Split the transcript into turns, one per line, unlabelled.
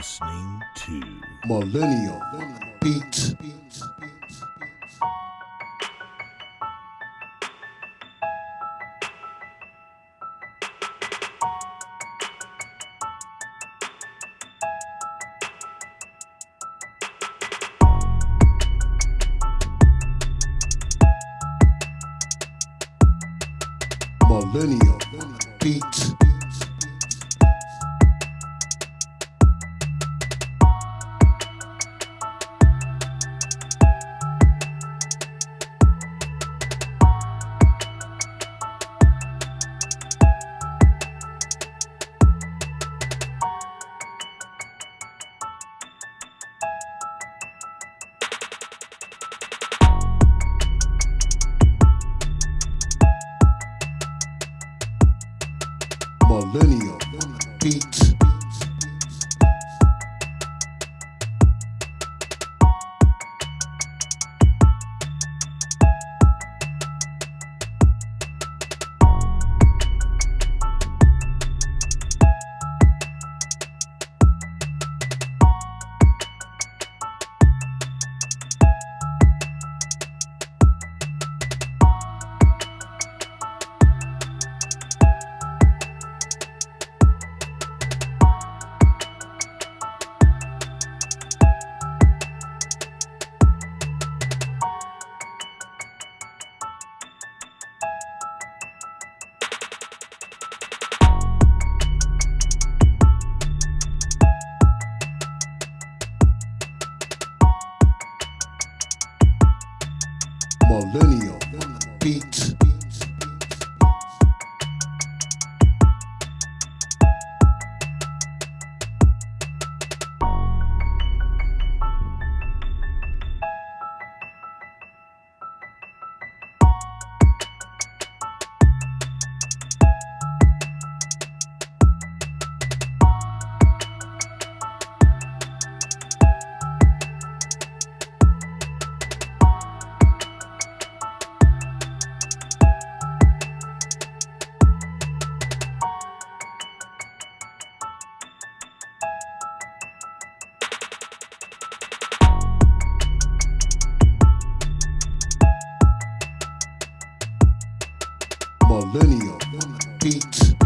listening to
Millennial Beats. Millennial Beats. Millennial Beats. Millennial Beats. Millennial Beats.